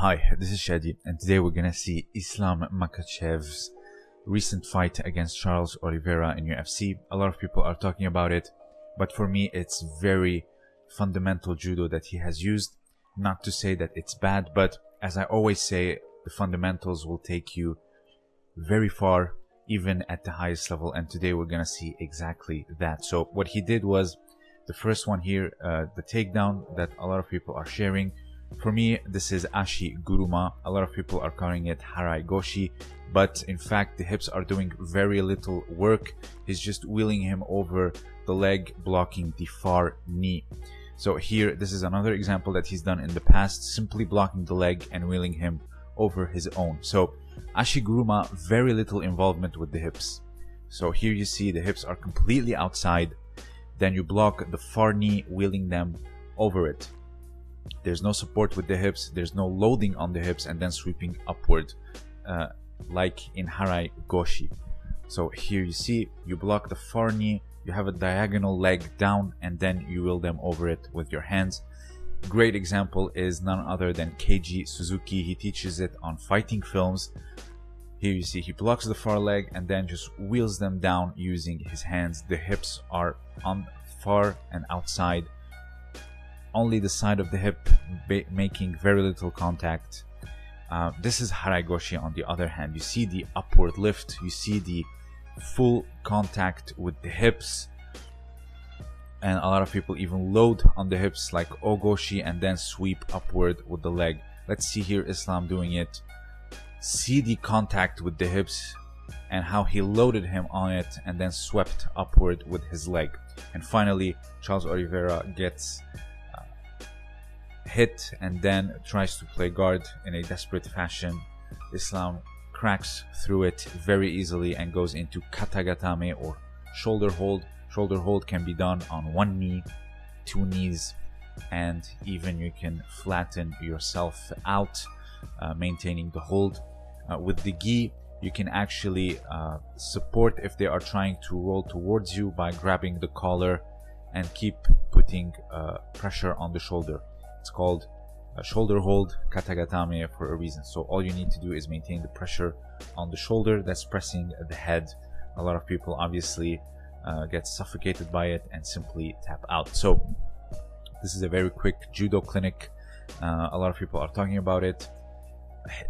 Hi, this is Shadi, and today we're gonna see Islam Makhachev's recent fight against Charles Oliveira in UFC. A lot of people are talking about it, but for me, it's very fundamental judo that he has used. Not to say that it's bad, but as I always say, the fundamentals will take you very far, even at the highest level. And today we're gonna see exactly that. So what he did was the first one here, uh, the takedown that a lot of people are sharing. For me, this is Ashi Guruma. A lot of people are calling it Harai Goshi, but in fact, the hips are doing very little work. He's just wheeling him over the leg, blocking the far knee. So here, this is another example that he's done in the past, simply blocking the leg and wheeling him over his own. So Ashi Guruma, very little involvement with the hips. So here you see the hips are completely outside. Then you block the far knee, wheeling them over it. There's no support with the hips, there's no loading on the hips and then sweeping upward uh, like in Harai Goshi. So here you see, you block the far knee, you have a diagonal leg down and then you wheel them over it with your hands. Great example is none other than Keiji Suzuki. He teaches it on fighting films. Here you see he blocks the far leg and then just wheels them down using his hands. The hips are on far and outside only the side of the hip making very little contact. Uh, this is Haraigoshi on the other hand. You see the upward lift, you see the full contact with the hips. And a lot of people even load on the hips like Ogoshi and then sweep upward with the leg. Let's see here Islam doing it. See the contact with the hips and how he loaded him on it and then swept upward with his leg. And finally, Charles Oliveira gets hit and then tries to play guard in a desperate fashion. Islam cracks through it very easily and goes into katagatame or shoulder hold. Shoulder hold can be done on one knee, two knees, and even you can flatten yourself out, uh, maintaining the hold. Uh, with the gi, you can actually uh, support if they are trying to roll towards you by grabbing the collar and keep putting uh, pressure on the shoulder. It's called a shoulder hold katagatame for a reason. So all you need to do is maintain the pressure on the shoulder that's pressing the head. A lot of people obviously uh, get suffocated by it and simply tap out. So this is a very quick judo clinic. Uh, a lot of people are talking about it.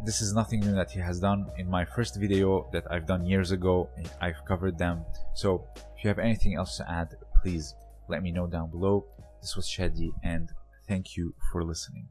This is nothing new that he has done. In my first video that I've done years ago, I've covered them. So if you have anything else to add, please let me know down below. This was Shadi and Thank you for listening.